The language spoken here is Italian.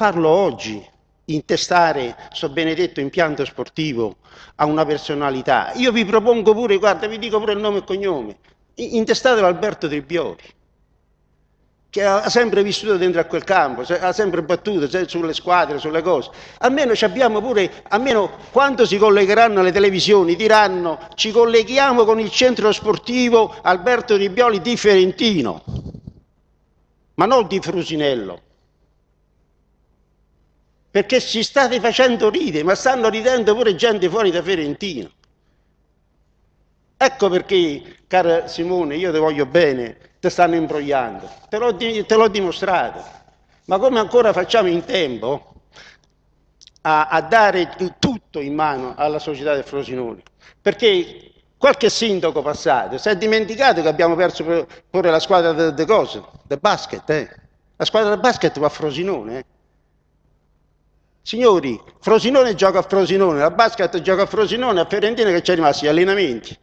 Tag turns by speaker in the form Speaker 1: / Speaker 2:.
Speaker 1: farlo oggi, intestare questo benedetto impianto sportivo a una personalità. Io vi propongo pure, guarda, vi dico pure il nome e cognome, intestate Alberto Tribbioli che ha sempre vissuto dentro a quel campo, ha sempre battuto sulle squadre, sulle cose. Almeno abbiamo pure, almeno quando si collegheranno alle televisioni, diranno ci colleghiamo con il centro sportivo Alberto Ribioli di Ferentino, ma non di Frusinello. Perché ci state facendo ridere, ma stanno ridendo pure gente fuori da Ferentino. Ecco perché, cara Simone, io ti voglio bene, ti stanno imbrogliando, te l'ho, te l'ho dimostrato. Ma come ancora facciamo in tempo a, a, dare tutto in mano alla società del Frosinone? Perché qualche sindaco passato si è dimenticato che abbiamo perso pure la squadra di cose, del basket. Eh? La squadra del basket va a Frosinone. Eh? Signori, Frosinone gioca a Frosinone, la basket gioca a Frosinone, a Fiorentina che c'è rimasti gli allenamenti.